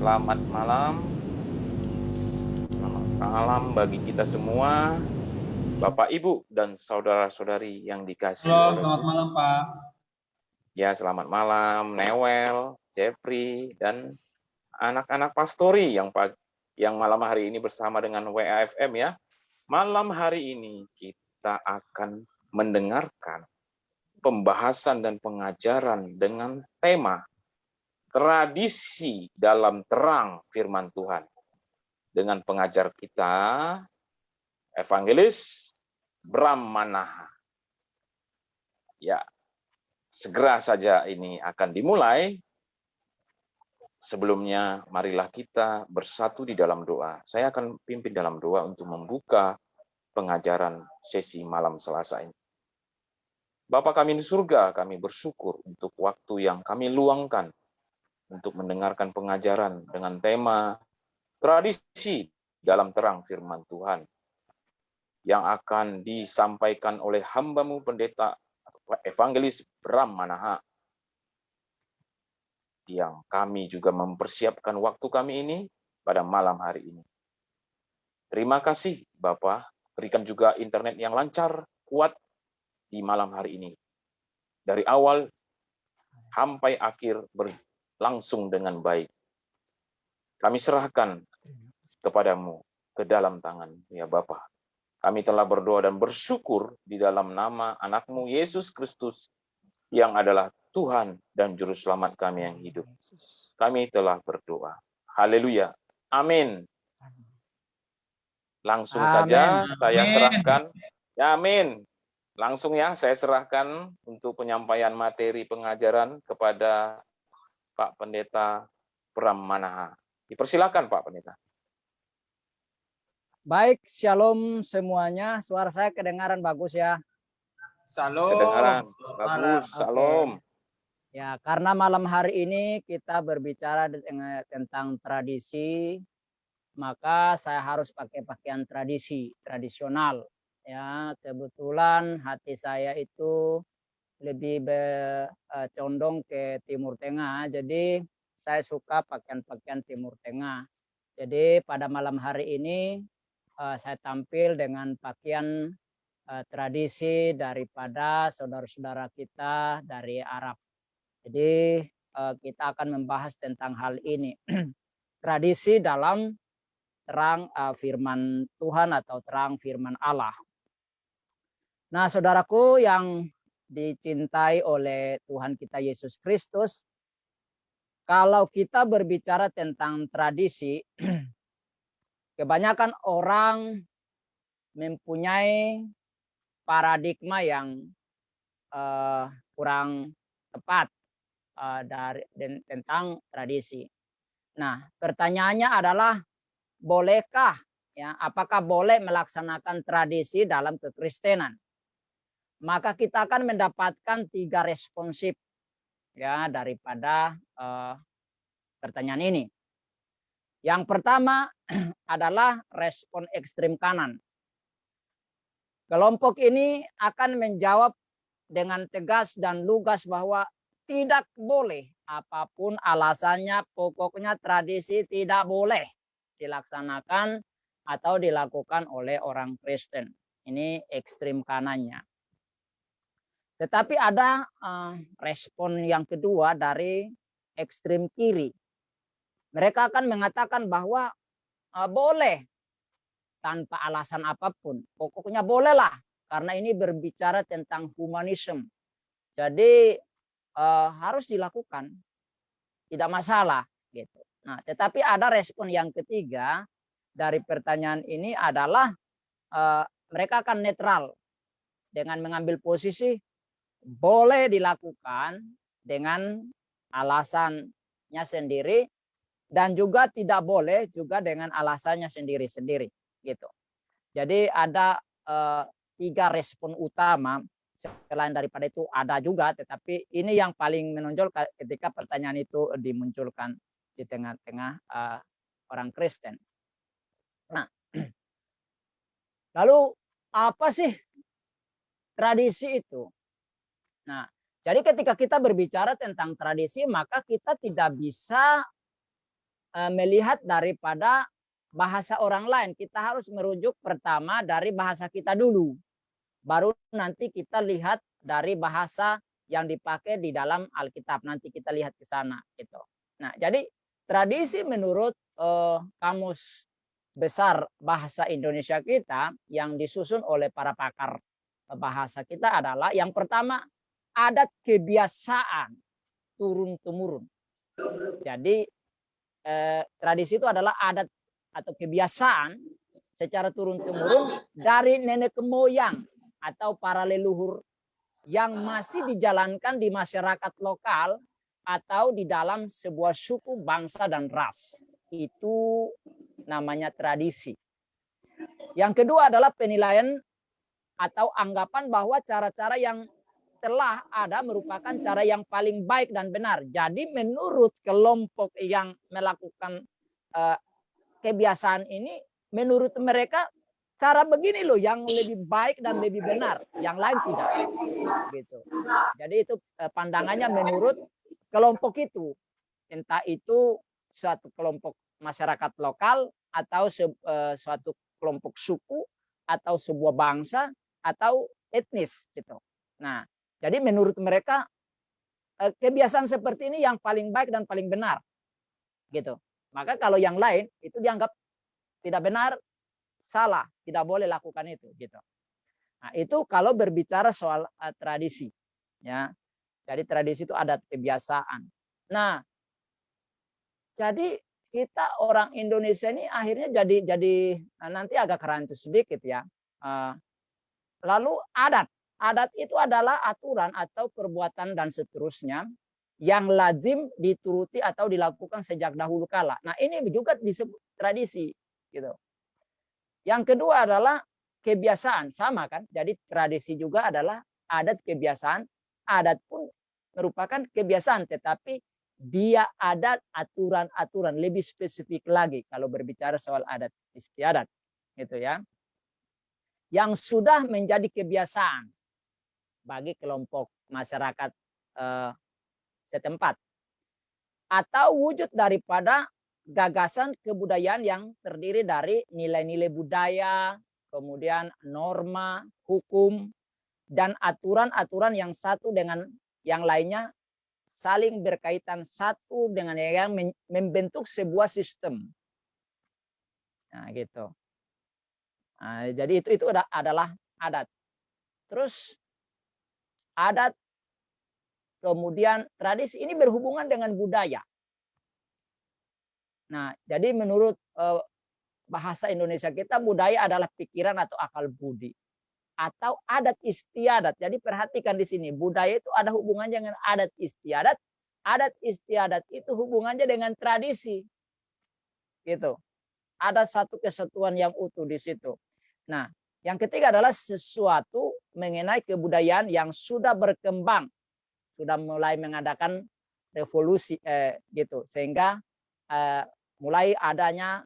Selamat malam. Selamat salam bagi kita semua, Bapak, Ibu, dan saudara-saudari yang dikasih. Halo, selamat malam, Pak. Ya, selamat malam, Newel, Jeffrey, dan anak-anak pastori yang yang malam hari ini bersama dengan WAFM ya. Malam hari ini kita akan mendengarkan pembahasan dan pengajaran dengan tema tradisi dalam terang firman Tuhan. Dengan pengajar kita, Evangelis Bram Manaha. Ya, segera saja ini akan dimulai. Sebelumnya, marilah kita bersatu di dalam doa. Saya akan pimpin dalam doa untuk membuka pengajaran sesi malam Selasa ini. Bapak kami di surga, kami bersyukur untuk waktu yang kami luangkan untuk mendengarkan pengajaran dengan tema tradisi dalam terang firman Tuhan yang akan disampaikan oleh hambamu pendeta evangelis Bram Manaha yang kami juga mempersiapkan waktu kami ini pada malam hari ini. Terima kasih Bapak, berikan juga internet yang lancar, kuat di malam hari ini. Dari awal sampai akhir langsung dengan baik. Kami serahkan kepadamu ke dalam tangan, ya Bapa. Kami telah berdoa dan bersyukur di dalam nama anakmu Yesus Kristus yang adalah Tuhan dan Juru Selamat kami yang hidup. Kami telah berdoa. Haleluya. Amin. Langsung amin. saja saya serahkan. Ya, amin. Langsung ya, saya serahkan untuk penyampaian materi pengajaran kepada Pak Pendeta Pram Manaha. Dipersilakan Pak Pendeta. Baik, shalom semuanya. Suara saya kedengaran bagus ya. Shalom. Kedengaran bagus. Shalom. Ya, karena malam hari ini kita berbicara tentang tradisi, maka saya harus pakai pakaian tradisi, tradisional. Ya, kebetulan hati saya itu lebih eh, condong ke Timur Tengah. Jadi saya suka pakaian-pakaian Timur Tengah. Jadi pada malam hari ini uh, saya tampil dengan pakaian uh, tradisi daripada saudara-saudara kita dari Arab. Jadi kita akan membahas tentang hal ini. tradisi dalam terang firman Tuhan atau terang firman Allah. Nah, saudaraku yang dicintai oleh Tuhan kita Yesus Kristus. Kalau kita berbicara tentang tradisi, kebanyakan orang mempunyai paradigma yang uh, kurang tepat uh, dari tentang tradisi. Nah, pertanyaannya adalah bolehkah ya apakah boleh melaksanakan tradisi dalam kekristenan? Maka kita akan mendapatkan tiga responsif ya daripada uh, pertanyaan ini. Yang pertama adalah respon ekstrim kanan. Kelompok ini akan menjawab dengan tegas dan lugas bahwa tidak boleh apa pun alasannya pokoknya tradisi tidak boleh dilaksanakan atau dilakukan oleh orang Kristen. Ini ekstrim kanannya. Tetapi ada uh, respon yang kedua dari ekstrim kiri. Mereka akan mengatakan bahwa uh, boleh tanpa alasan apa pun. Pokoknya bolehlah karena ini berbicara tentang humanisme. Jadi uh, harus dilakukan. Tidak masalah gitu. Nah, tetapi ada respon yang ketiga dari pertanyaan ini adalah uh, mereka akan netral dengan mengambil posisi boleh dilakukan dengan alasannya sendiri dan juga tidak boleh juga dengan alasannya sendiri-sendiri gitu. Jadi ada eh, tiga respon utama selain daripada itu ada juga tetapi ini yang paling menonjol ketika pertanyaan itu dimunculkan di tengah-tengah eh, orang Kristen. Nah, lalu apa sih tradisi itu? Nah, jadi ketika kita berbicara tentang tradisi, maka kita tidak bisa uh, melihat daripada bahasa orang lain. Kita harus merujuk pertama dari bahasa kita dulu. Baru nanti kita lihat dari bahasa yang dipakai di dalam Alkitab. Nanti kita lihat ke sana gitu. Nah, jadi tradisi menurut uh, kamus besar bahasa Indonesia kita yang disusun oleh para pakar bahasa kita adalah yang pertama adat kebiasaan turun temurun. Jadi eh, tradisi itu adalah adat atau kebiasaan secara turun temurun dari nenek moyang atau para leluhur yang masih dijalankan di masyarakat lokal atau di dalam sebuah suku, bangsa, dan ras. Itu namanya tradisi. Yang kedua adalah penilaian atau anggapan bahwa cara-cara yang telah ada merupakan cara yang paling baik dan benar. Jadi menurut kelompok yang melakukan uh, kebiasaan ini, menurut mereka cara begini loh yang lebih baik dan lebih benar, yang lain tidak. Gitu. Jadi itu uh, pandangannya menurut kelompok itu. Entah itu suatu kelompok masyarakat lokal atau uh, suatu kelompok suku atau sebuah bangsa atau etnis gitu. Nah, jadi menurut mereka eh, kebiasaan seperti ini yang paling baik dan paling benar. Gitu. Maka kalau yang lain itu dianggap tidak benar, salah, tidak boleh lakukan itu gitu. Nah, itu kalau berbicara soal uh, tradisi ya. Jadi tradisi itu adat kebiasaan. Nah, jadi kita orang Indonesia ini akhirnya jadi jadi nah nanti agak kerancu sedikit ya. Uh, lalu adat Adat itu adalah aturan atau perbuatan dan seterusnya yang lazim dituruti atau dilakukan sejak dahulu kala. Nah ini juga disebut tradisi. gitu. Yang kedua adalah kebiasaan. Sama kan? Jadi tradisi juga adalah adat kebiasaan. Adat pun merupakan kebiasaan. Tetapi dia ada aturan-aturan lebih spesifik lagi kalau berbicara soal adat istiadat gitu ya yang sudah menjadi kebiasaan bagi kelompok masyarakat eh, setempat atau wujud daripada gagasan kebudayaan yang terdiri dari nilai-nilai budaya, kemudian norma, hukum, dan aturan-aturan yang satu dengan yang lainnya saling berkaitan satu dengan yang membentuk sebuah sistem. Nah, gitu. Nah, jadi itu itu adalah adat. Terus adat, kemudian tradisi ini berhubungan dengan budaya. Nah, jadi menurut eh, bahasa Indonesia kita budaya adalah pikiran atau akal budi atau adat istiadat. Jadi perhatikan di sini budaya itu ada hubungannya dengan adat istiadat. Adat istiadat itu hubungannya dengan tradisi. Gitu. Ada satu kesatuan yang utuh di situ. Nah, yang ketiga adalah sesuatu mengenai kebudayaan yang sudah berkembang, sudah mulai mengadakan revolusi eh, gitu, sehingga eh, mulai adanya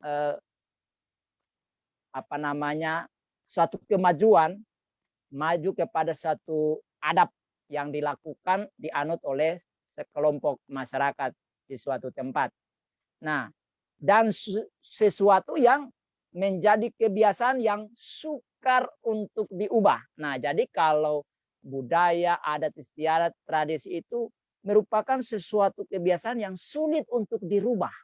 eh, apa namanya suatu kemajuan, maju kepada satu adab yang dilakukan dianut oleh sekelompok masyarakat di suatu tempat. Nah, dan sesuatu yang menjadi kebiasaan yang sukar untuk diubah. Nah, jadi kalau budaya, adat istiadat, tradisi itu merupakan sesuatu kebiasaan yang sulit untuk dirubah.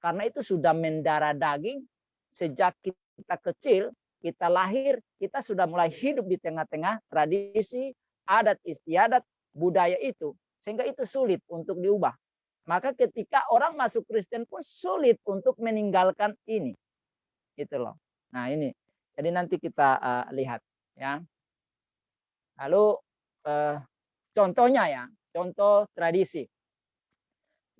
Karena itu sudah mendarah daging sejak kita kecil, kita lahir, kita sudah mulai hidup di tengah-tengah tradisi, adat istiadat, budaya itu. Sehingga itu sulit untuk diubah. Maka ketika orang masuk Kristen pun sulit untuk meninggalkan ini itu loh. Nah ini, jadi nanti kita uh, lihat ya. Lalu uh, contohnya ya, contoh tradisi.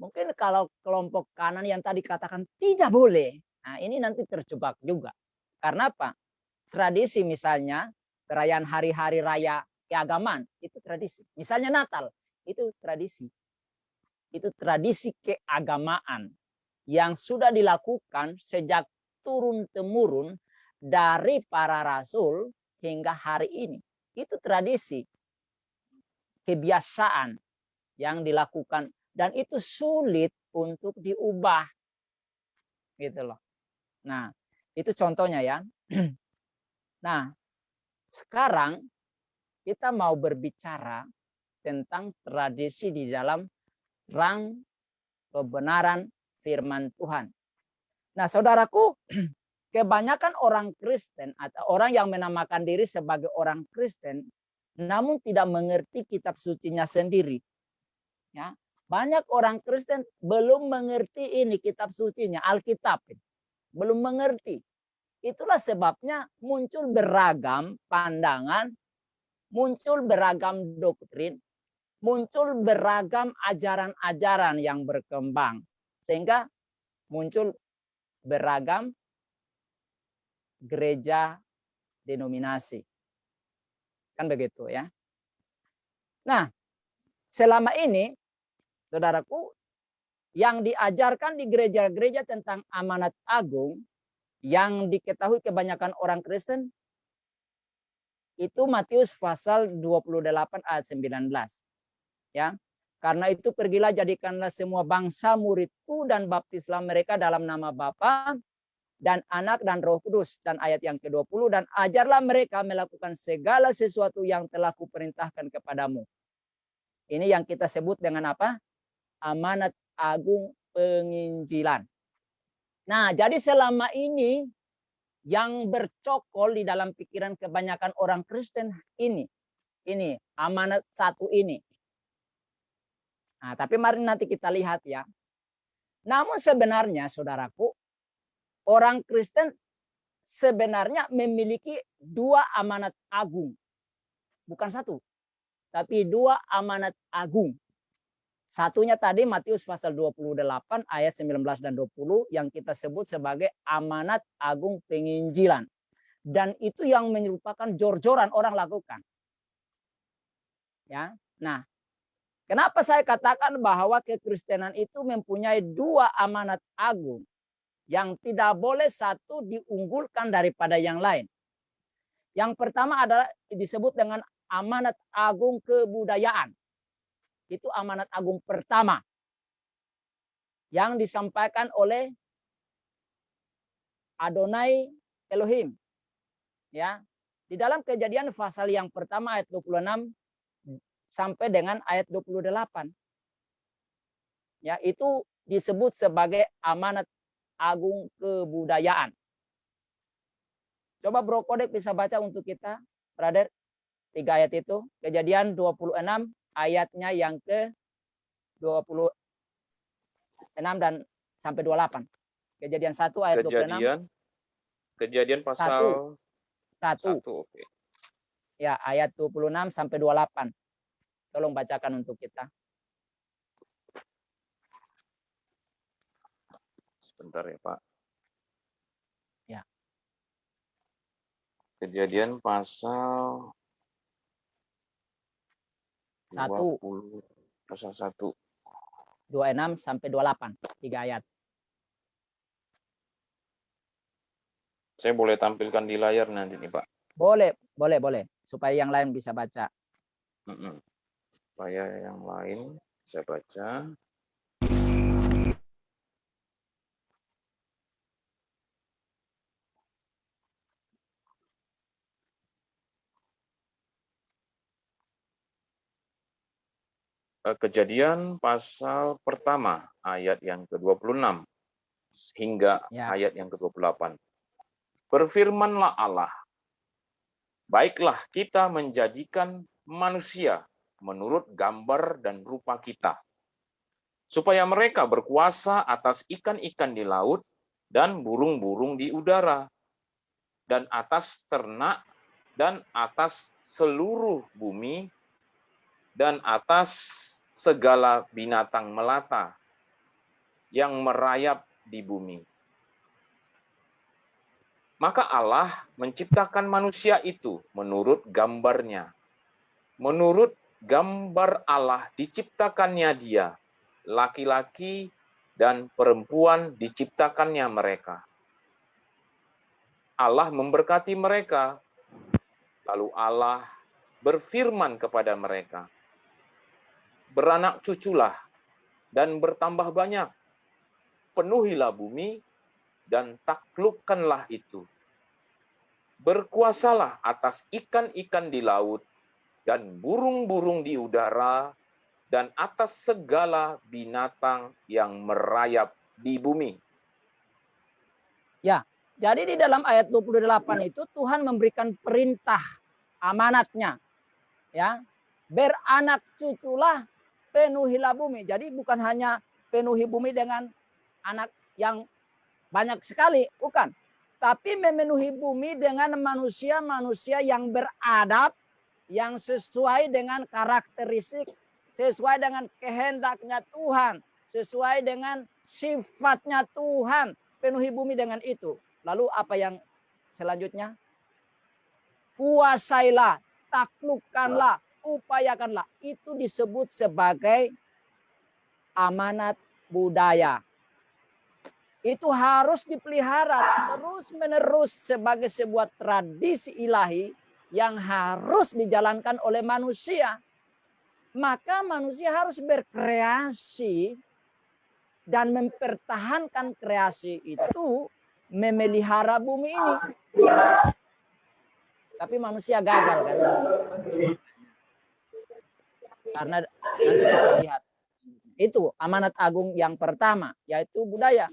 Mungkin kalau kelompok kanan yang tadi katakan tidak boleh, nah ini nanti terjebak juga. Karena apa? Tradisi misalnya perayaan hari-hari raya keagamaan itu tradisi. Misalnya Natal itu tradisi. Itu tradisi keagamaan yang sudah dilakukan sejak turun temurun dari para rasul hingga hari ini. Itu tradisi, kebiasaan yang dilakukan dan itu sulit untuk diubah. Gitu loh. Nah, itu contohnya ya. nah, sekarang kita mau berbicara tentang tradisi di dalam rang kebenaran firman Tuhan. Nah, saudaraku, kebanyakan orang Kristen atau orang yang menamakan diri sebagai orang Kristen namun tidak mengerti kitab sucinya sendiri. Ya, banyak orang Kristen belum mengerti ini kitab sucinya, Alkitab. Belum mengerti. Itulah sebabnya muncul beragam pandangan, muncul beragam doktrin, muncul beragam ajaran-ajaran yang berkembang. Sehingga muncul beragam gereja denominasi. Kan begitu ya. Nah, selama ini saudaraku yang diajarkan di gereja-gereja tentang amanat agung yang diketahui kebanyakan orang Kristen itu Matius pasal 28 ayat 19. Ya. Karena itu pergilah jadikanlah semua bangsa muridku dan baptislah mereka dalam nama Bapa dan anak dan roh kudus. Dan ayat yang ke-20, dan ajarlah mereka melakukan segala sesuatu yang telah kuperintahkan kepadamu. Ini yang kita sebut dengan apa? Amanat agung penginjilan. Nah, jadi selama ini yang bercokol di dalam pikiran kebanyakan orang Kristen ini, ini amanat satu ini. Nah, tapi mari nanti kita lihat ya. Namun sebenarnya saudaraku, orang Kristen sebenarnya memiliki dua amanat agung. Bukan satu, tapi dua amanat agung. Satunya tadi Matius pasal 28 ayat 19 dan 20 yang kita sebut sebagai amanat agung penginjilan. Dan itu yang merupakan jor-joran orang lakukan. Ya. Nah, kenapa saya katakan bahwa kekristenan itu mempunyai dua amanat agung? Yang tidak boleh satu diunggulkan daripada yang lain. Yang pertama adalah disebut dengan amanat agung kebudayaan. Itu amanat agung pertama yang disampaikan oleh Adonai Elohim. Ya. Di dalam kejadian pasal yang pertama ayat 26 sampai dengan ayat 28. Ya, itu disebut sebagai amanat agung kebudayaan. Coba Bro Kodek bisa baca untuk kita, brother. Tiga ayat itu. Kejadian 26 ayatnya yang ke 26 dan sampai 28. Kejadian 1 ayat kejadian, 26. Kejadian pasal 1. 1. 1 okay. Ya, ayat 26 sampai 28. Tolong bacakan untuk kita. Sebentar ya Pak. Ya. Kejadian pasal satu pasal satu dua enam sampai dua delapan tiga ayat. Saya boleh tampilkan di layar nanti nih Pak. Boleh, boleh, boleh. Supaya yang lain bisa baca. Supaya yang lain bisa baca. Kejadian pasal pertama ayat yang ke-26 hingga ya. ayat yang ke-28. Berfirmanlah Allah, baiklah kita menjadikan manusia menurut gambar dan rupa kita, supaya mereka berkuasa atas ikan-ikan di laut dan burung-burung di udara, dan atas ternak dan atas seluruh bumi dan atas segala binatang melata yang merayap di bumi. Maka Allah menciptakan manusia itu menurut gambarnya. Menurut gambar Allah diciptakannya dia, laki-laki dan perempuan diciptakannya mereka. Allah memberkati mereka, lalu Allah berfirman kepada mereka, beranak cuculah dan bertambah banyak, penuhilah bumi dan taklukkanlah itu. Berkuasalah atas ikan-ikan di laut dan burung-burung di udara dan atas segala binatang yang merayap di bumi. Ya, jadi di dalam ayat 28 itu Tuhan memberikan perintah amanatnya. Ya, beranak cuculah penuhilah bumi. Jadi bukan hanya penuhi bumi dengan anak yang banyak sekali, bukan. Tapi memenuhi bumi dengan manusia-manusia yang beradab, yang sesuai dengan karakteristik, sesuai dengan kehendaknya Tuhan, sesuai dengan sifatnya Tuhan. Penuhi bumi dengan itu. Lalu apa yang selanjutnya? Kuasailah, taklukkanlah, upayakanlah. Itu disebut sebagai amanat budaya. Itu harus dipelihara terus menerus sebagai sebuah tradisi ilahi yang harus dijalankan oleh manusia. Maka manusia harus berkreasi dan mempertahankan kreasi itu memelihara bumi ini. Tapi manusia gagal kan. Karena nanti kita lihat. Itu amanat agung yang pertama, yaitu budaya.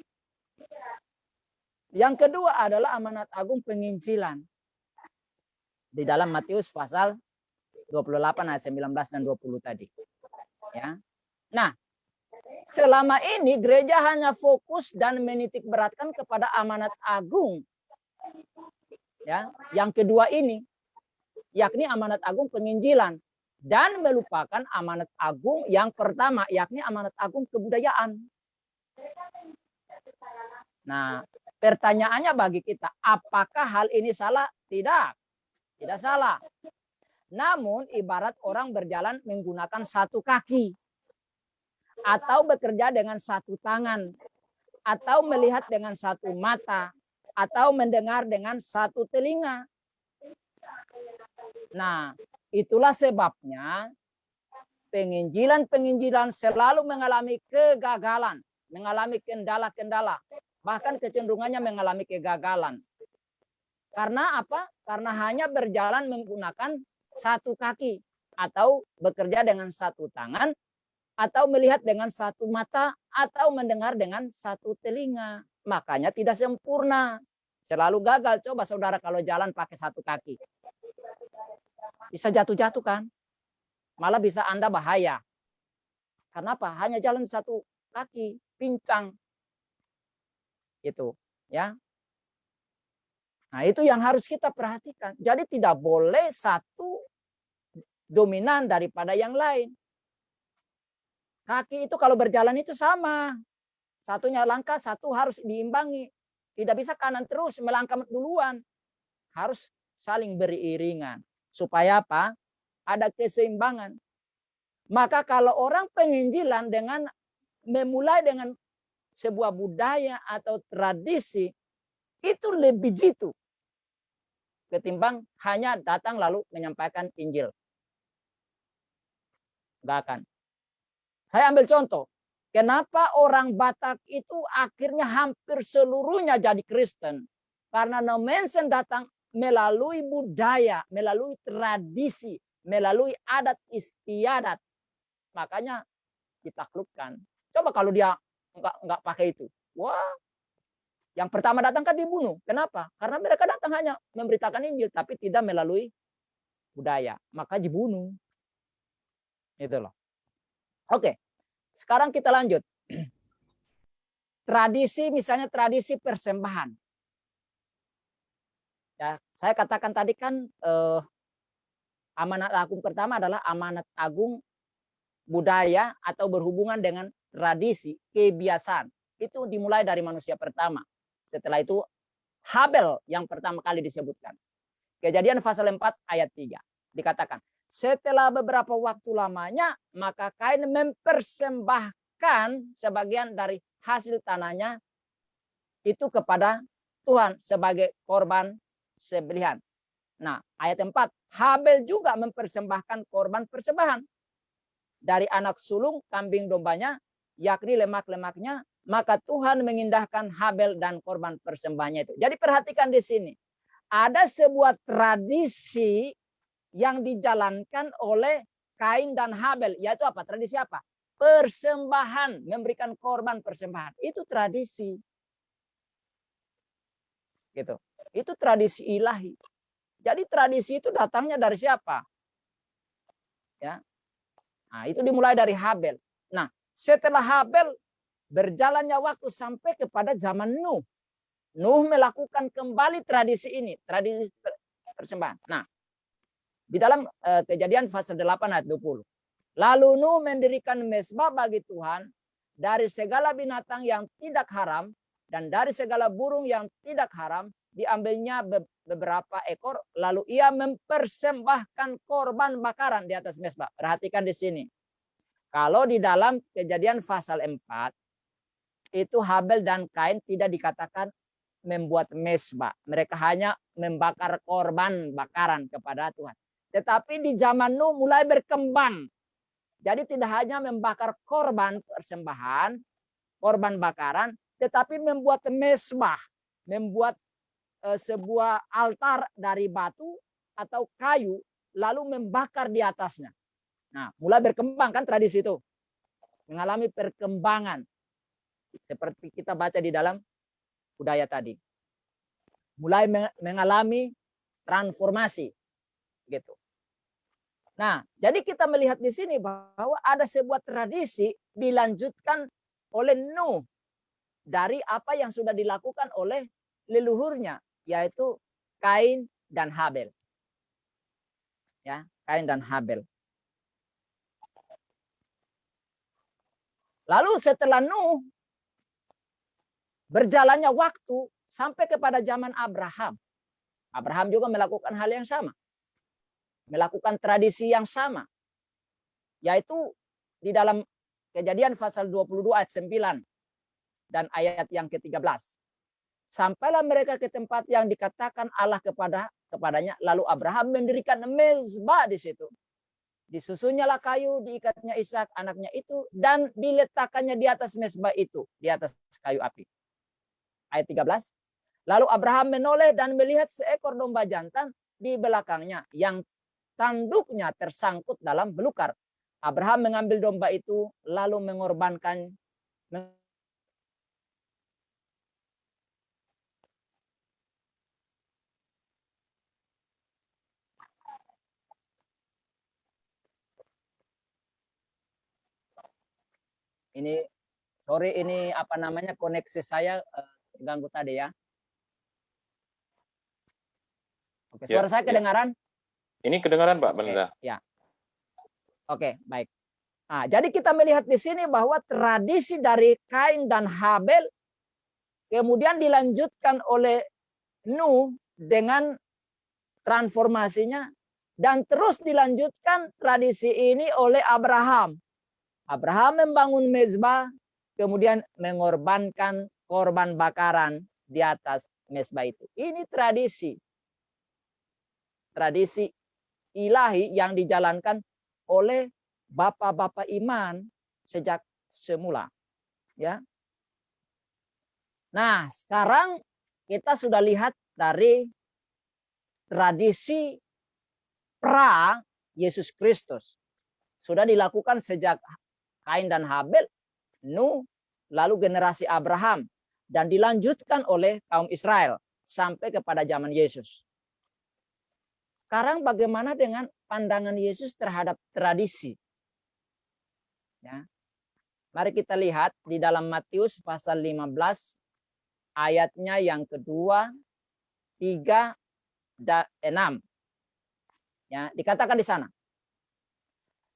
Yang kedua adalah amanat agung penginjilan. Di dalam Matius pasal 28 ayat 19 dan 20 tadi. Ya. Nah, selama ini gereja hanya fokus dan menitik beratkan kepada amanat agung. Ya, yang kedua ini yakni amanat agung penginjilan dan melupakan amanat agung yang pertama yakni amanat agung kebudayaan. Nah, pertanyaannya bagi kita, apakah hal ini salah? Tidak. Tidak salah. Namun ibarat orang berjalan menggunakan satu kaki atau bekerja dengan satu tangan atau melihat dengan satu mata atau mendengar dengan satu telinga. Nah, Itulah sebabnya penginjilan-penginjilan selalu mengalami kegagalan, mengalami kendala-kendala, bahkan kecenderungannya mengalami kegagalan. Karena apa? Karena hanya berjalan menggunakan satu kaki atau bekerja dengan satu tangan atau melihat dengan satu mata atau mendengar dengan satu telinga. Makanya tidak sempurna. Selalu gagal. Coba saudara kalau jalan pakai satu kaki. Bisa jatuh-jatuh kan? Malah bisa Anda bahaya. Karena apa? Hanya jalan satu kaki, pincang. Itu, ya. Nah, itu yang harus kita perhatikan. Jadi tidak boleh satu dominan daripada yang lain. Kaki itu kalau berjalan itu sama. Satunya langkah, satu harus diimbangi. Tidak bisa kanan terus melangkah duluan. Harus saling beriringan. Supaya apa? Ada keseimbangan. Maka kalau orang penginjilan dengan memulai dengan sebuah budaya atau tradisi, itu lebih jitu. Ketimbang hanya datang lalu menyampaikan Injil. Enggak akan. Saya ambil contoh. Kenapa orang Batak itu akhirnya hampir seluruhnya jadi Kristen? Karena no mention datang melalui budaya, melalui tradisi, melalui adat istiadat. Makanya ditaklukkan. Coba kalau dia enggak enggak pakai itu. Wah, yang pertama datang kan dibunuh. Kenapa? Karena mereka datang hanya memberitakan Injil tapi tidak melalui budaya. Maka dibunuh. Itu loh. Oke. Sekarang kita lanjut. Tradisi misalnya tradisi persembahan. Ya, saya katakan tadi kan eh, amanat agung pertama adalah amanat agung budaya atau berhubungan dengan tradisi, kebiasaan. Itu dimulai dari manusia pertama. Setelah itu Habel yang pertama kali disebutkan. Kejadian pasal 4 ayat 3 dikatakan, setelah beberapa waktu lamanya maka Kain mempersembahkan sebagian dari hasil tanahnya itu kepada Tuhan sebagai korban sebelihan. Nah, ayat 4, Habel juga mempersembahkan korban persembahan. Dari anak sulung kambing dombanya, yakni lemak-lemaknya maka Tuhan mengindahkan Habel dan korban persembahannya itu. Jadi perhatikan di sini. Ada sebuah tradisi yang dijalankan oleh Kain dan Habel. Yaitu apa? Tradisi apa? Persembahan. Memberikan korban persembahan. Itu tradisi. Gitu. Itu tradisi ilahi. Jadi tradisi itu datangnya dari siapa? Ya. Nah, itu dimulai dari Habel. Nah, setelah Habel berjalannya waktu sampai kepada zaman Nuh. Nuh melakukan kembali tradisi ini, tradisi persembahan. Nah, di dalam uh, kejadian pasal 8 ayat 20. Lalu Nuh mendirikan mesbah bagi Tuhan dari segala binatang yang tidak haram dan dari segala burung yang tidak haram diambilnya beberapa ekor lalu ia mempersembahkan korban bakaran di atas mesbah. Perhatikan di sini. Kalau di dalam kejadian pasal 4 itu Habel dan Kain tidak dikatakan membuat mesbah. Mereka hanya membakar korban bakaran kepada Tuhan. Tetapi di zaman Nuh mulai berkembang. Jadi tidak hanya membakar korban persembahan, korban bakaran, tetapi membuat mesbah, membuat sebuah altar dari batu atau kayu, lalu membakar di atasnya. Nah, mulai berkembang kan tradisi itu. Mengalami perkembangan. Seperti kita baca di dalam budaya tadi. Mulai mengalami transformasi. Gitu. Nah, jadi kita melihat di sini bahwa ada sebuah tradisi dilanjutkan oleh Nuh dari apa yang sudah dilakukan oleh leluhurnya, yaitu Kain dan Habel. Ya, Kain dan Habel. Lalu setelah Nuh Berjalannya waktu sampai kepada zaman Abraham. Abraham juga melakukan hal yang sama. Melakukan tradisi yang sama. Yaitu di dalam kejadian pasal 22 ayat 9 dan ayat yang ke-13. Sampailah mereka ke tempat yang dikatakan Allah kepada kepadanya. Lalu Abraham mendirikan mezbah di situ. Disusunyalah kayu, diikatnya Ishak anaknya itu, dan diletakkannya di atas mezbah itu, di atas kayu api ayat 13. Lalu Abraham menoleh dan melihat seekor domba jantan di belakangnya yang tanduknya tersangkut dalam belukar. Abraham mengambil domba itu lalu mengorbankan ini sorry ini apa namanya koneksi saya uh, ganggu tadi ya. Oke, ya, suara ya, saya kedengaran? Ini kedengaran Pak Belinda. ya. Oke, baik. Nah, jadi kita melihat di sini bahwa tradisi dari Kain dan Habel kemudian dilanjutkan oleh Nuh dengan transformasinya dan terus dilanjutkan tradisi ini oleh Abraham. Abraham membangun mezbah, kemudian mengorbankan korban bakaran di atas mesbah itu. Ini tradisi. Tradisi ilahi yang dijalankan oleh bapak-bapak iman sejak semula. Ya. Nah, sekarang kita sudah lihat dari tradisi pra Yesus Kristus. Sudah dilakukan sejak Kain dan Habel, Nuh, lalu generasi Abraham, dan dilanjutkan oleh kaum Israel sampai kepada zaman Yesus. Sekarang bagaimana dengan pandangan Yesus terhadap tradisi? Ya. Mari kita lihat di dalam Matius pasal 15 ayatnya yang kedua, tiga, dan enam. Ya, dikatakan di sana.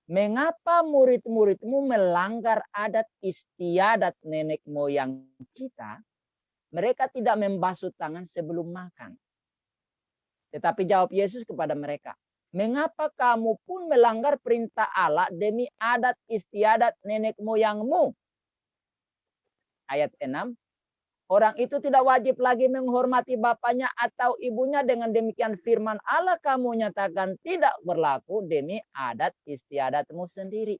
Mengapa murid-muridmu melanggar adat istiadat nenek moyang kita? Mereka tidak membasuh tangan sebelum makan. Tetapi jawab Yesus kepada mereka, Mengapa kamu pun melanggar perintah Allah demi adat istiadat nenek moyangmu? Ayat 6, Orang itu tidak wajib lagi menghormati bapaknya atau ibunya dengan demikian firman Allah kamu nyatakan tidak berlaku demi adat istiadatmu sendiri.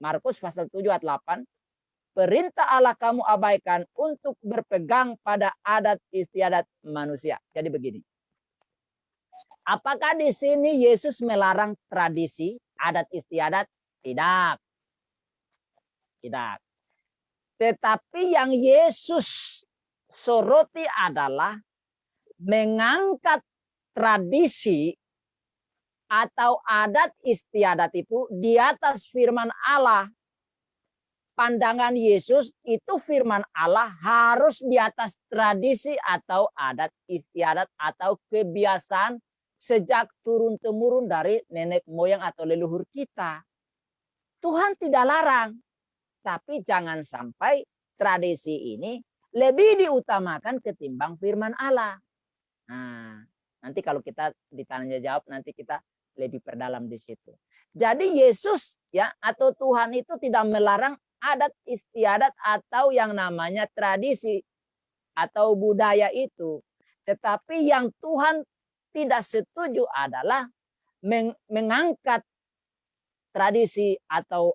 Markus pasal 7 ayat 8. perintah Allah kamu abaikan untuk berpegang pada adat istiadat manusia. Jadi begini. Apakah di sini Yesus melarang tradisi, adat istiadat? Tidak. Tidak. Tetapi yang Yesus soroti adalah mengangkat tradisi atau adat istiadat itu di atas firman Allah pandangan Yesus itu firman Allah harus di atas tradisi atau adat istiadat atau kebiasaan sejak turun temurun dari nenek moyang atau leluhur kita. Tuhan tidak larang, tapi jangan sampai tradisi ini lebih diutamakan ketimbang firman Allah. Nah, nanti kalau kita ditanya jawab nanti kita lebih perdalam di situ. Jadi Yesus ya atau Tuhan itu tidak melarang adat istiadat atau yang namanya tradisi atau budaya itu. Tetapi yang Tuhan tidak setuju adalah meng mengangkat tradisi atau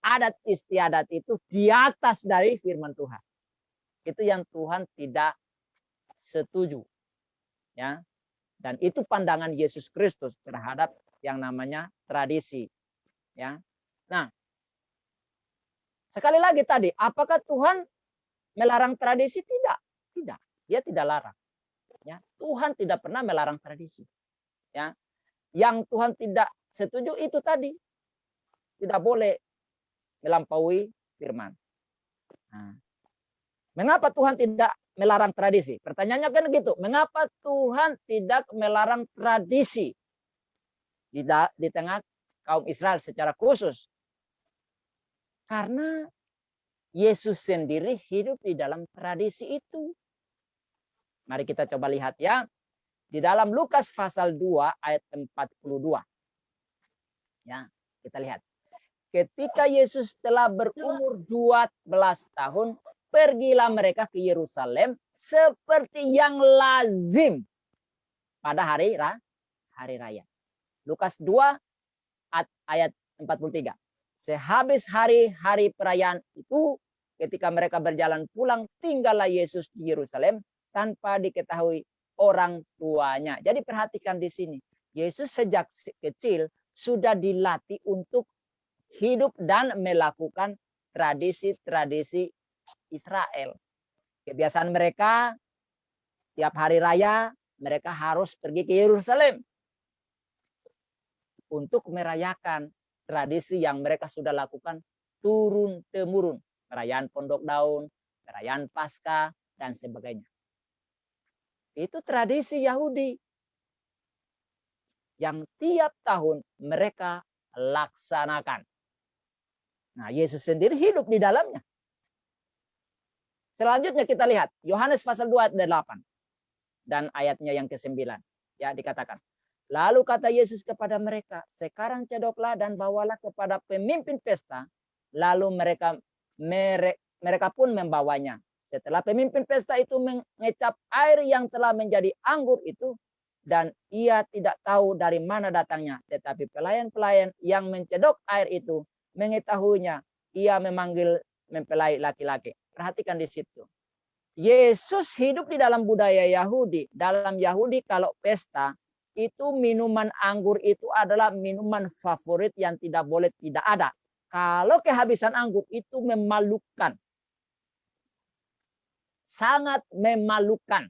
adat istiadat itu di atas dari firman Tuhan. Itu yang Tuhan tidak setuju. Ya. Dan itu pandangan Yesus Kristus terhadap yang namanya tradisi. Ya. Nah, Sekali lagi tadi, apakah Tuhan melarang tradisi? Tidak. Tidak. Dia tidak larang. Ya, Tuhan tidak pernah melarang tradisi. Ya. Yang Tuhan tidak setuju itu tadi. Tidak boleh melampaui firman. Nah. Mengapa Tuhan tidak melarang tradisi? Pertanyaannya kan gitu. Mengapa Tuhan tidak melarang tradisi di, di tengah kaum Israel secara khusus? Karena Yesus sendiri hidup di dalam tradisi itu. Mari kita coba lihat ya. Di dalam Lukas pasal 2 ayat 42. Ya, kita lihat. Ketika Yesus telah berumur 12 tahun, pergilah mereka ke Yerusalem seperti yang lazim pada hari hari raya. Lukas 2 ayat 43. Sehabis hari-hari perayaan itu, ketika mereka berjalan pulang, tinggallah Yesus di Yerusalem tanpa diketahui orang tuanya. Jadi perhatikan di sini. Yesus sejak kecil sudah dilatih untuk hidup dan melakukan tradisi-tradisi Israel. Kebiasaan mereka tiap hari raya mereka harus pergi ke Yerusalem untuk merayakan tradisi yang mereka sudah lakukan turun temurun perayaan pondok daun perayaan pasca dan sebagainya. Itu tradisi Yahudi yang tiap tahun mereka laksanakan nah Yesus sendiri hidup di dalamnya selanjutnya kita lihat Yohanes pasal 2 ayat 8 dan ayatnya yang ke-9 ya dikatakan Lalu kata Yesus kepada mereka, sekarang cedoklah dan bawalah kepada pemimpin pesta. Lalu mereka mereka pun membawanya. Setelah pemimpin pesta itu mengecap air yang telah menjadi anggur itu, dan ia tidak tahu dari mana datangnya. Tetapi pelayan-pelayan yang mencedok air itu mengetahuinya. Ia memanggil mempelai laki-laki. Perhatikan di situ. Yesus hidup di dalam budaya Yahudi. Dalam Yahudi kalau pesta itu minuman anggur itu adalah minuman favorit yang tidak boleh tidak ada. Kalau kehabisan anggur itu memalukan. Sangat memalukan.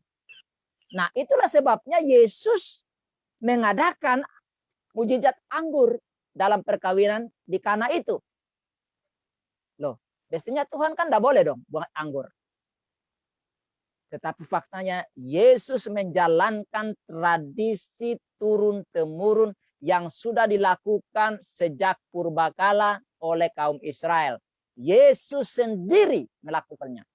Nah itulah sebabnya Yesus mengadakan mujizat anggur dalam perkawinan di kana itu. Loh, mestinya Tuhan kan tidak boleh dong buat anggur. Tetapi faktanya Yesus menjalankan tradisi turun-temurun yang sudah dilakukan sejak purbakala oleh kaum Israel. Yesus sendiri melakukannya.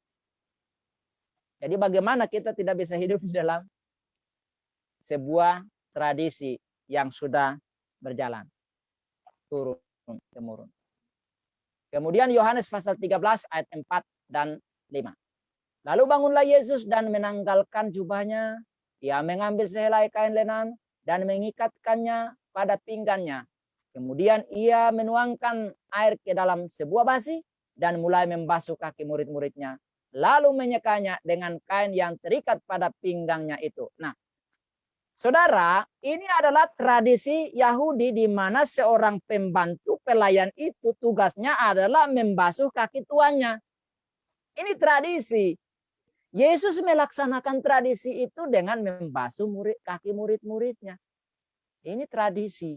Jadi bagaimana kita tidak bisa hidup di dalam sebuah tradisi yang sudah berjalan turun temurun. Kemudian Yohanes pasal 13 ayat 4 dan 5. Lalu bangunlah Yesus dan menanggalkan jubahnya. Ia mengambil sehelai kain lenan dan mengikatkannya pada pinggannya. Kemudian ia menuangkan air ke dalam sebuah basi dan mulai membasuh kaki murid-muridnya. Lalu menyekanya dengan kain yang terikat pada pinggangnya itu. Nah, saudara, ini adalah tradisi Yahudi di mana seorang pembantu pelayan itu tugasnya adalah membasuh kaki tuannya. Ini tradisi. Yesus melaksanakan tradisi itu dengan membasuh murid, kaki murid-muridnya. Ini tradisi.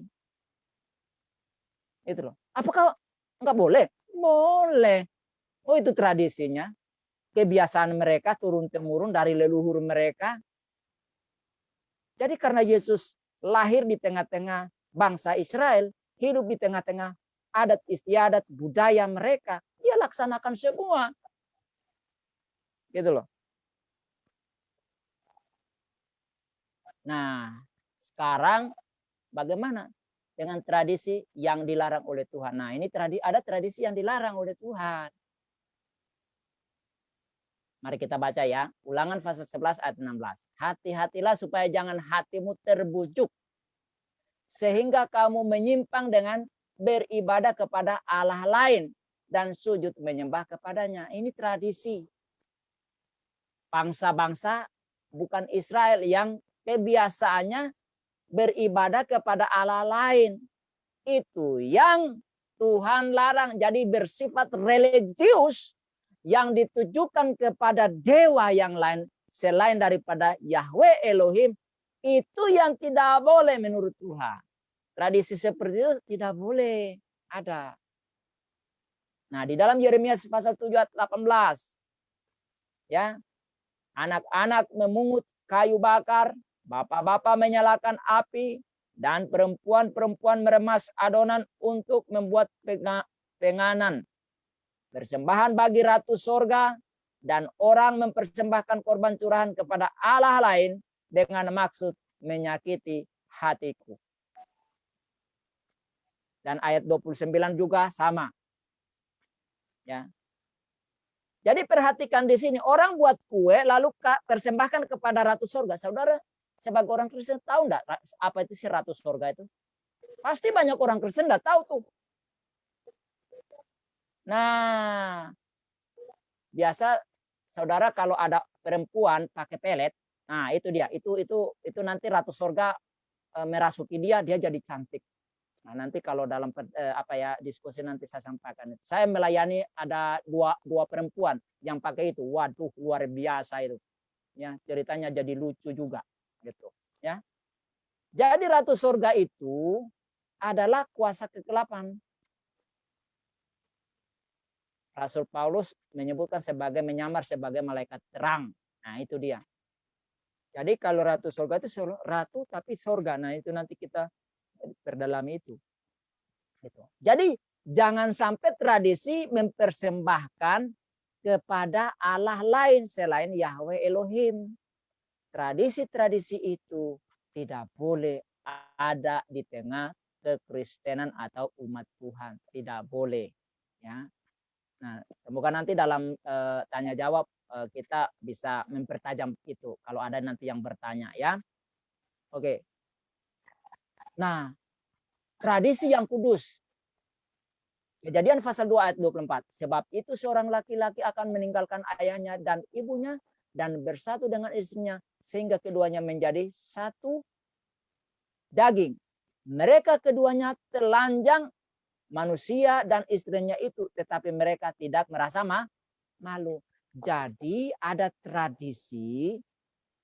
Itu loh. Apakah enggak boleh? Boleh. Oh itu tradisinya. Kebiasaan mereka turun-temurun dari leluhur mereka. Jadi karena Yesus lahir di tengah-tengah bangsa Israel, hidup di tengah-tengah adat istiadat budaya mereka, dia laksanakan semua. Gitu loh. Nah, sekarang bagaimana dengan tradisi yang dilarang oleh Tuhan? Nah, ini tradisi ada tradisi yang dilarang oleh Tuhan. Mari kita baca ya. Ulangan pasal 11 ayat 16. Hati-hatilah supaya jangan hatimu terbujuk. Sehingga kamu menyimpang dengan beribadah kepada Allah lain. Dan sujud menyembah kepadanya. Ini tradisi bangsa-bangsa bukan Israel yang kebiasaannya beribadah kepada Allah lain. Itu yang Tuhan larang. Jadi bersifat religius yang ditujukan kepada dewa yang lain selain daripada Yahweh Elohim itu yang tidak boleh menurut Tuhan. Tradisi seperti itu tidak boleh ada. Nah, di dalam Yeremia pasal 7 ayat 18 ya, Anak-anak memungut kayu bakar, bapak-bapak menyalakan api, dan perempuan-perempuan meremas adonan untuk membuat penganan. Persembahan bagi ratu sorga, dan orang mempersembahkan korban curahan kepada Allah lain dengan maksud menyakiti hatiku. Dan ayat 29 juga sama. Ya, jadi perhatikan di sini orang buat kue lalu persembahkan kepada ratu sorga. Saudara sebagai orang Kristen tahu enggak apa itu si ratu sorga itu? Pasti banyak orang Kristen enggak tahu tuh. Nah, biasa saudara kalau ada perempuan pakai pelet, nah itu dia, itu itu itu nanti ratu sorga e, merasuki dia, dia jadi cantik. Nah, nanti kalau dalam eh, apa ya diskusi nanti saya sampaikan. Saya melayani ada dua dua perempuan yang pakai itu. Waduh, luar biasa itu. Ya, ceritanya jadi lucu juga gitu, ya. Jadi ratu surga itu adalah kuasa kegelapan. Rasul Paulus menyebutkan sebagai menyamar sebagai malaikat terang. Nah, itu dia. Jadi kalau ratu surga itu ratu tapi surga. Nah, itu nanti kita perdalami itu. Gitu. Jadi jangan sampai tradisi mempersembahkan kepada Allah lain selain Yahweh Elohim. Tradisi-tradisi itu tidak boleh ada di tengah kekristenan atau umat Tuhan. Tidak boleh. Ya. Nah, semoga nanti dalam e, tanya jawab e, kita bisa mempertajam itu kalau ada nanti yang bertanya ya. Oke. Nah, tradisi yang kudus. Kejadian pasal 2 ayat 24. Sebab itu seorang laki-laki akan meninggalkan ayahnya dan ibunya dan bersatu dengan istrinya sehingga keduanya menjadi satu daging. Mereka keduanya telanjang manusia dan istrinya itu tetapi mereka tidak merasa malu. Jadi ada tradisi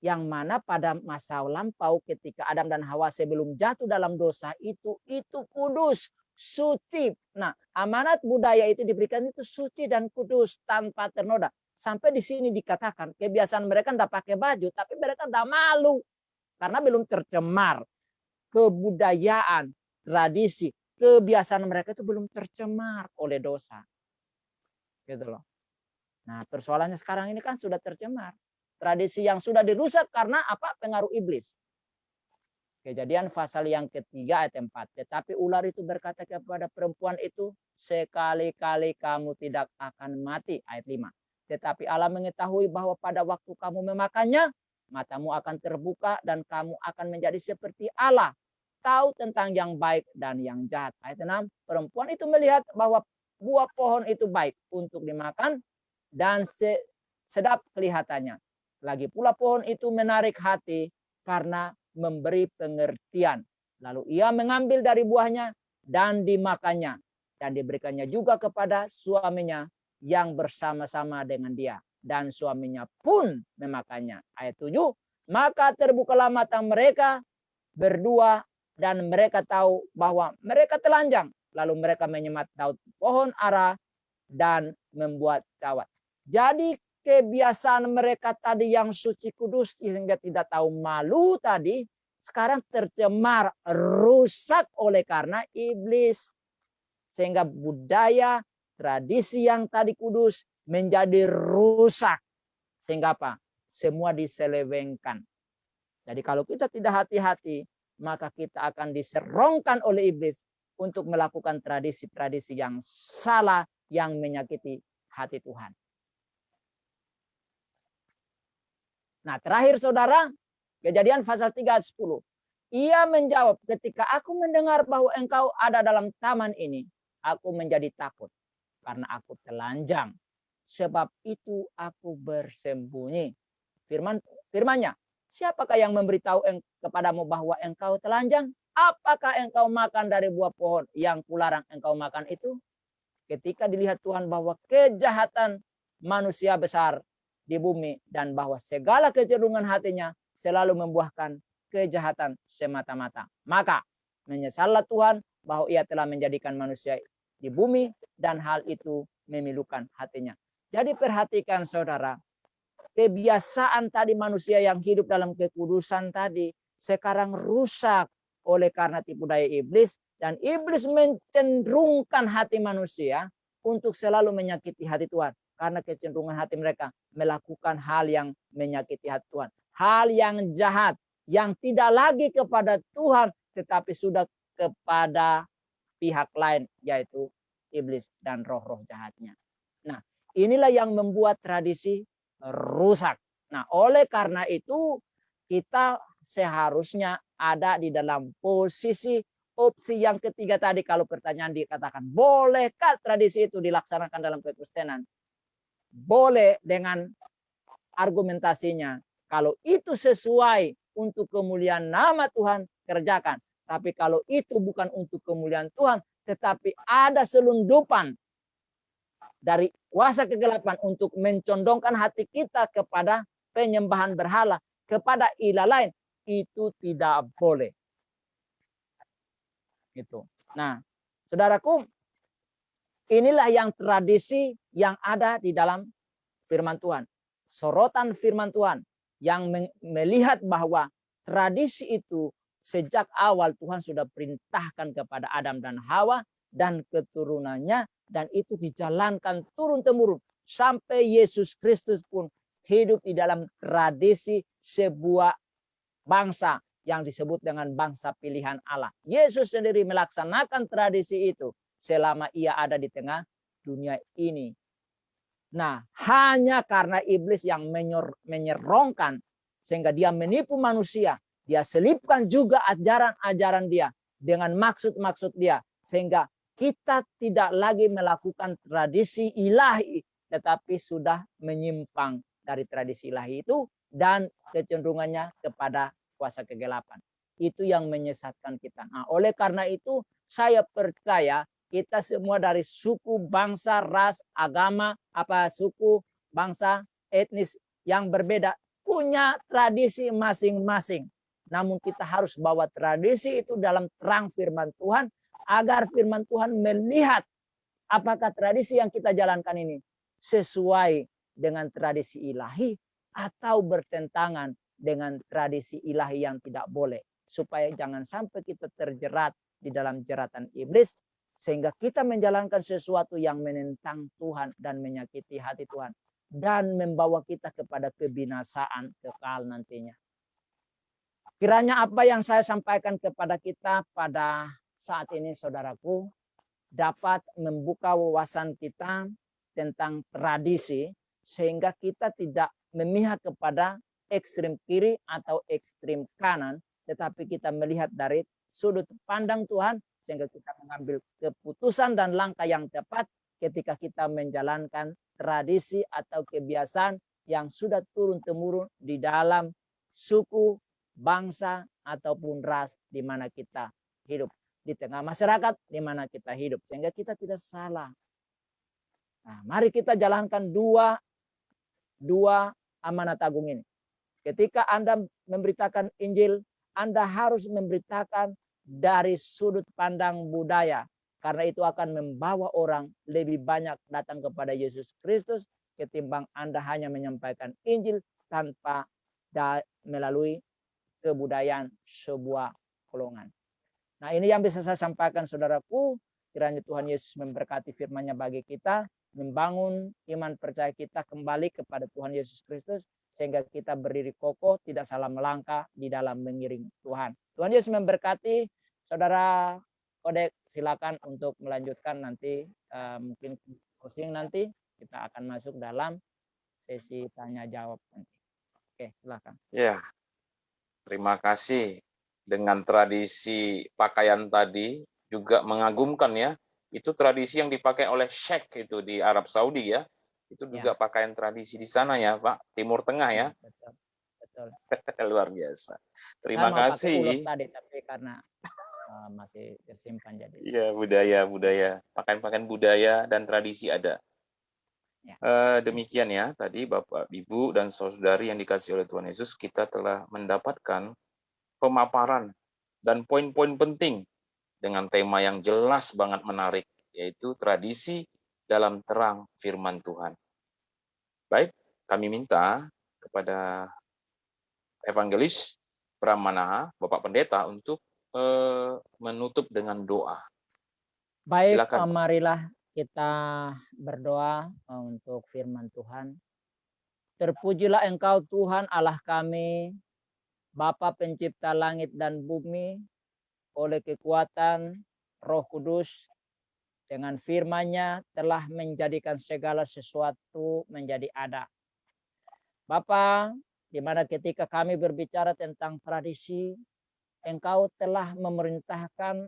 yang mana pada masa lampau ketika Adam dan Hawa sebelum jatuh dalam dosa itu itu kudus suci. Nah, amanat budaya itu diberikan itu suci dan kudus tanpa ternoda. Sampai di sini dikatakan kebiasaan mereka tidak pakai baju, tapi mereka tidak malu karena belum tercemar. Kebudayaan, tradisi, kebiasaan mereka itu belum tercemar oleh dosa. Gitu loh. Nah, persoalannya sekarang ini kan sudah tercemar. Tradisi yang sudah dirusak karena apa? Pengaruh iblis. Kejadian pasal yang ketiga ayat 4. Tetapi ular itu berkata kepada perempuan itu, sekali-kali kamu tidak akan mati. Ayat 5. Tetapi Allah mengetahui bahwa pada waktu kamu memakannya, matamu akan terbuka dan kamu akan menjadi seperti Allah. Tahu tentang yang baik dan yang jahat. Ayat 6. Perempuan itu melihat bahwa buah pohon itu baik untuk dimakan dan sedap kelihatannya. Lagi pula pohon itu menarik hati karena memberi pengertian. Lalu ia mengambil dari buahnya dan dimakannya. Dan diberikannya juga kepada suaminya yang bersama-sama dengan dia. Dan suaminya pun memakannya. Ayat 7. Maka terbukalah mata mereka berdua dan mereka tahu bahwa mereka telanjang. Lalu mereka menyemat daun pohon ara dan membuat cawat. Jadi kebiasaan mereka tadi yang suci kudus sehingga tidak tahu malu tadi sekarang tercemar rusak oleh karena iblis sehingga budaya tradisi yang tadi kudus menjadi rusak sehingga apa semua diselewengkan jadi kalau kita tidak hati-hati maka kita akan diserongkan oleh iblis untuk melakukan tradisi-tradisi yang salah yang menyakiti hati Tuhan. Nah terakhir saudara, kejadian pasal 3 ayat 10. Ia menjawab, ketika aku mendengar bahwa engkau ada dalam taman ini, aku menjadi takut karena aku telanjang. Sebab itu aku bersembunyi. Firman firmannya, siapakah yang memberitahu kepadamu bahwa engkau telanjang? Apakah engkau makan dari buah pohon yang kularang engkau makan itu? Ketika dilihat Tuhan bahwa kejahatan manusia besar di bumi dan bahwa segala kecenderungan hatinya selalu membuahkan kejahatan semata-mata. Maka menyesallah Tuhan bahwa ia telah menjadikan manusia di bumi dan hal itu memilukan hatinya. Jadi perhatikan saudara, kebiasaan tadi manusia yang hidup dalam kekudusan tadi sekarang rusak oleh karena tipu daya iblis dan iblis mencenderungkan hati manusia untuk selalu menyakiti hati Tuhan karena kecenderungan hati mereka melakukan hal yang menyakiti hati Tuhan. Hal yang jahat yang tidak lagi kepada Tuhan tetapi sudah kepada pihak lain yaitu iblis dan roh-roh jahatnya. Nah, inilah yang membuat tradisi rusak. Nah, oleh karena itu kita seharusnya ada di dalam posisi opsi yang ketiga tadi kalau pertanyaan dikatakan bolehkah tradisi itu dilaksanakan dalam kekristenan? boleh dengan argumentasinya. Kalau itu sesuai untuk kemuliaan nama Tuhan, kerjakan. Tapi kalau itu bukan untuk kemuliaan Tuhan, tetapi ada selundupan dari kuasa kegelapan untuk mencondongkan hati kita kepada penyembahan berhala, kepada ilah lain, itu tidak boleh. Itu. Nah, saudaraku, Inilah yang tradisi yang ada di dalam firman Tuhan. Sorotan firman Tuhan yang melihat bahwa tradisi itu sejak awal Tuhan sudah perintahkan kepada Adam dan Hawa dan keturunannya dan itu dijalankan turun-temurun sampai Yesus Kristus pun hidup di dalam tradisi sebuah bangsa yang disebut dengan bangsa pilihan Allah. Yesus sendiri melaksanakan tradisi itu selama ia ada di tengah dunia ini. Nah, hanya karena iblis yang menyerongkan sehingga dia menipu manusia, dia selipkan juga ajaran-ajaran dia dengan maksud-maksud dia sehingga kita tidak lagi melakukan tradisi ilahi tetapi sudah menyimpang dari tradisi ilahi itu dan kecenderungannya kepada kuasa kegelapan. Itu yang menyesatkan kita. Nah, oleh karena itu saya percaya kita semua dari suku, bangsa, ras, agama, apa suku, bangsa, etnis yang berbeda punya tradisi masing-masing. Namun kita harus bawa tradisi itu dalam terang firman Tuhan agar firman Tuhan melihat apakah tradisi yang kita jalankan ini sesuai dengan tradisi ilahi atau bertentangan dengan tradisi ilahi yang tidak boleh supaya jangan sampai kita terjerat di dalam jeratan iblis sehingga kita menjalankan sesuatu yang menentang Tuhan dan menyakiti hati Tuhan. Dan membawa kita kepada kebinasaan kekal nantinya. Kiranya apa yang saya sampaikan kepada kita pada saat ini saudaraku dapat membuka wawasan kita tentang tradisi sehingga kita tidak memihak kepada ekstrim kiri atau ekstrim kanan tetapi kita melihat dari sudut pandang Tuhan sehingga kita mengambil keputusan dan langkah yang tepat ketika kita menjalankan tradisi atau kebiasaan yang sudah turun-temurun di dalam suku, bangsa, ataupun ras di mana kita hidup. Di tengah masyarakat di mana kita hidup. Sehingga kita tidak salah. Nah, mari kita jalankan dua, dua amanat agung ini. Ketika Anda memberitakan Injil, Anda harus memberitakan dari sudut pandang budaya. Karena itu akan membawa orang lebih banyak datang kepada Yesus Kristus ketimbang Anda hanya menyampaikan Injil tanpa melalui kebudayaan sebuah golongan. Nah ini yang bisa saya sampaikan saudaraku. Kiranya Tuhan Yesus memberkati firman-Nya bagi kita. Membangun iman percaya kita kembali kepada Tuhan Yesus Kristus. Sehingga kita berdiri kokoh, tidak salah melangkah di dalam mengiring Tuhan. Tuhan Yesus memberkati. Saudara Kodek silakan untuk melanjutkan nanti. Uh, mungkin closing nanti kita akan masuk dalam sesi tanya jawab nanti. Oke, silakan. Ya, terima kasih. Dengan tradisi pakaian tadi juga mengagumkan ya. Itu tradisi yang dipakai oleh Sheikh itu di Arab Saudi ya. Itu juga ya. pakaian tradisi di sana ya, Pak. Timur Tengah ya. Betul. Betul. Luar biasa. Terima kasih. tadi tapi karena uh, masih tersimpan jadi. Iya, budaya, budaya. Pakaian-pakaian budaya dan tradisi ada. Ya. Uh, demikian ya tadi Bapak, Ibu dan saudari yang dikasih oleh Tuhan Yesus, kita telah mendapatkan pemaparan dan poin-poin penting dengan tema yang jelas banget menarik, yaitu tradisi dalam terang firman Tuhan. Baik, kami minta kepada evangelis Pramana, Bapak Pendeta untuk uh, menutup dengan doa. Baik, Silakan. marilah kita berdoa eh, untuk firman Tuhan. Terpujilah engkau Tuhan Allah kami, Bapa pencipta langit dan bumi, oleh kekuatan roh kudus, dengan firman-Nya telah menjadikan segala sesuatu menjadi ada. Bapa, di mana ketika kami berbicara tentang tradisi, Engkau telah memerintahkan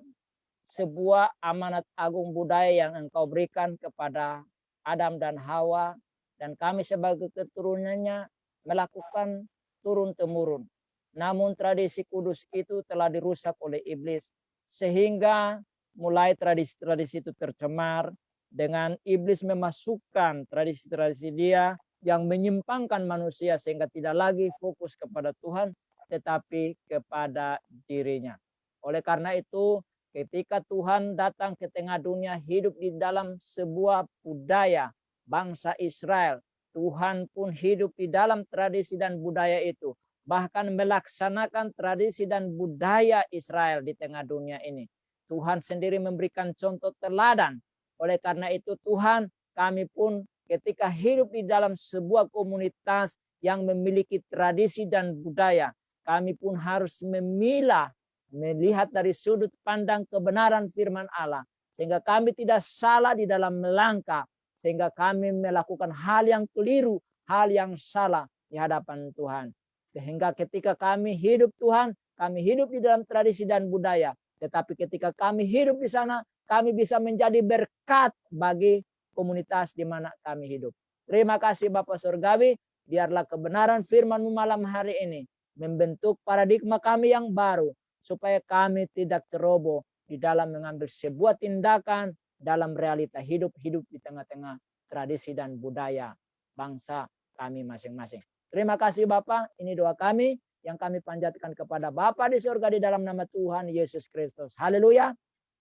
sebuah amanat agung budaya yang engkau berikan kepada Adam dan Hawa dan kami sebagai keturunannya melakukan turun-temurun. Namun tradisi kudus itu telah dirusak oleh iblis sehingga mulai tradisi-tradisi itu tercemar dengan iblis memasukkan tradisi-tradisi dia yang menyimpangkan manusia sehingga tidak lagi fokus kepada Tuhan tetapi kepada dirinya. Oleh karena itu Ketika Tuhan datang ke tengah dunia hidup di dalam sebuah budaya bangsa Israel. Tuhan pun hidup di dalam tradisi dan budaya itu. Bahkan melaksanakan tradisi dan budaya Israel di tengah dunia ini. Tuhan sendiri memberikan contoh teladan. Oleh karena itu Tuhan kami pun ketika hidup di dalam sebuah komunitas yang memiliki tradisi dan budaya. Kami pun harus memilah melihat dari sudut pandang kebenaran firman Allah sehingga kami tidak salah di dalam melangkah sehingga kami melakukan hal yang keliru, hal yang salah di hadapan Tuhan. Sehingga ketika kami hidup Tuhan, kami hidup di dalam tradisi dan budaya, tetapi ketika kami hidup di sana, kami bisa menjadi berkat bagi komunitas di mana kami hidup. Terima kasih Bapak Surgawi, biarlah kebenaran firman-Mu malam hari ini membentuk paradigma kami yang baru supaya kami tidak ceroboh di dalam mengambil sebuah tindakan dalam realita hidup-hidup di tengah-tengah tradisi dan budaya bangsa kami masing-masing. Terima kasih Bapak, ini doa kami yang kami panjatkan kepada Bapa di surga di dalam nama Tuhan Yesus Kristus. Haleluya.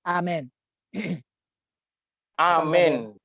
Amin. Amin.